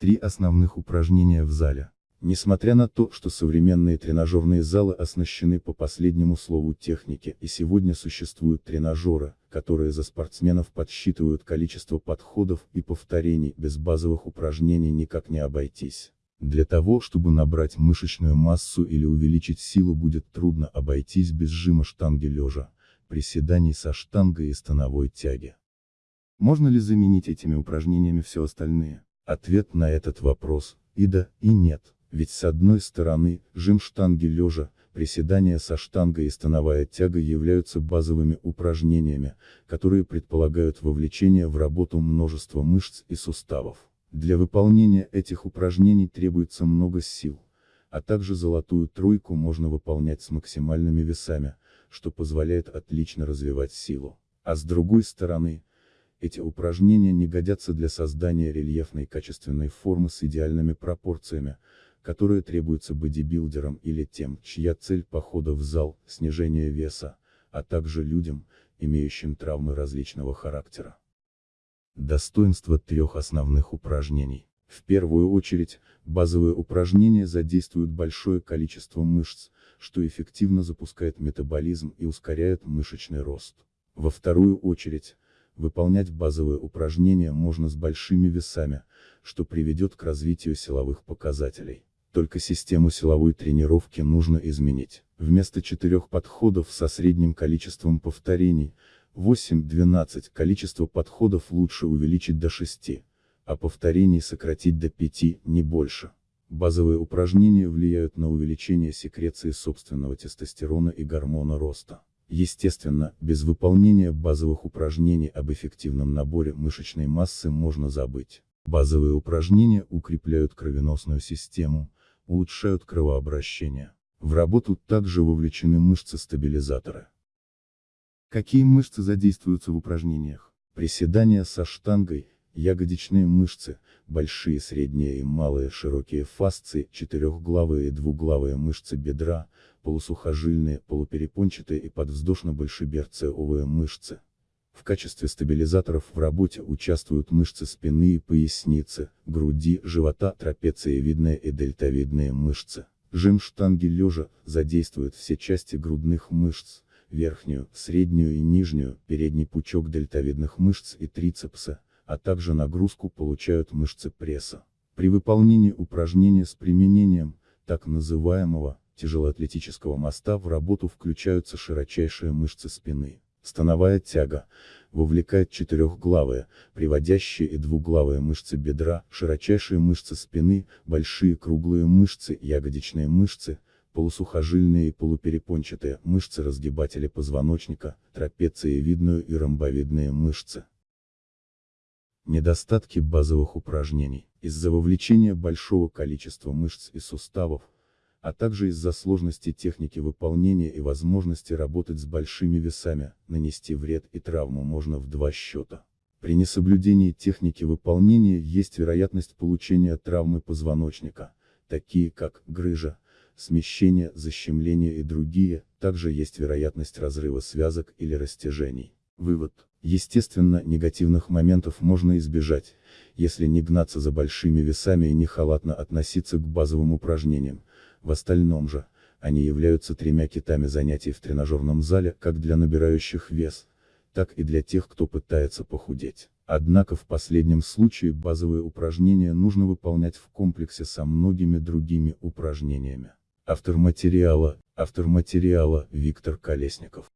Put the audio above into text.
Три основных упражнения в зале. Несмотря на то, что современные тренажерные залы оснащены по последнему слову техники и сегодня существуют тренажеры, которые за спортсменов подсчитывают количество подходов и повторений, без базовых упражнений никак не обойтись. Для того, чтобы набрать мышечную массу или увеличить силу будет трудно обойтись без жима штанги лежа, приседаний со штангой и становой тяги. Можно ли заменить этими упражнениями все остальные? Ответ на этот вопрос – и да, и нет. Ведь с одной стороны, жим штанги лежа, приседания со штангой и становая тяга являются базовыми упражнениями, которые предполагают вовлечение в работу множества мышц и суставов. Для выполнения этих упражнений требуется много сил, а также золотую тройку можно выполнять с максимальными весами, что позволяет отлично развивать силу. А с другой стороны, эти упражнения не годятся для создания рельефной качественной формы с идеальными пропорциями, которые требуются бодибилдерам или тем, чья цель похода в зал – снижение веса, а также людям, имеющим травмы различного характера. Достоинство трех основных упражнений. В первую очередь, базовые упражнения задействуют большое количество мышц, что эффективно запускает метаболизм и ускоряет мышечный рост. Во вторую очередь, выполнять базовые упражнения можно с большими весами, что приведет к развитию силовых показателей. Только систему силовой тренировки нужно изменить. Вместо четырех подходов со средним количеством повторений, 8-12 количество подходов лучше увеличить до 6, а повторений сократить до 5, не больше. Базовые упражнения влияют на увеличение секреции собственного тестостерона и гормона роста. Естественно, без выполнения базовых упражнений об эффективном наборе мышечной массы можно забыть. Базовые упражнения укрепляют кровеносную систему, улучшают кровообращение. В работу также вовлечены мышцы-стабилизаторы. Какие мышцы задействуются в упражнениях? Приседания со штангой, ягодичные мышцы, большие, средние и малые широкие фасции, четырехглавые и двуглавые мышцы бедра, полусухожильные, полуперепончатые и подвздошно-большеберцевые мышцы. В качестве стабилизаторов в работе участвуют мышцы спины и поясницы, груди, живота, трапециевидные и дельтовидные мышцы. Жим штанги лежа задействует все части грудных мышц, верхнюю, среднюю и нижнюю, передний пучок дельтовидных мышц и трицепса, а также нагрузку получают мышцы пресса. При выполнении упражнения с применением, так называемого, тяжелоатлетического моста в работу включаются широчайшие мышцы спины. Становая тяга, вовлекает четырехглавые, приводящие и двуглавые мышцы бедра, широчайшие мышцы спины, большие круглые мышцы, ягодичные мышцы, полусухожильные и полуперепончатые мышцы разгибатели позвоночника, трапециевидную и ромбовидные мышцы. Недостатки базовых упражнений. Из-за вовлечения большого количества мышц и суставов, а также из-за сложности техники выполнения и возможности работать с большими весами, нанести вред и травму можно в два счета. При несоблюдении техники выполнения есть вероятность получения травмы позвоночника, такие как грыжа, смещение, защемление и другие, также есть вероятность разрыва связок или растяжений. Вывод. Естественно, негативных моментов можно избежать, если не гнаться за большими весами и не халатно относиться к базовым упражнениям, в остальном же, они являются тремя китами занятий в тренажерном зале как для набирающих вес, так и для тех, кто пытается похудеть. Однако в последнем случае базовые упражнения нужно выполнять в комплексе со многими другими упражнениями. Автор материала, автор материала Виктор Колесников.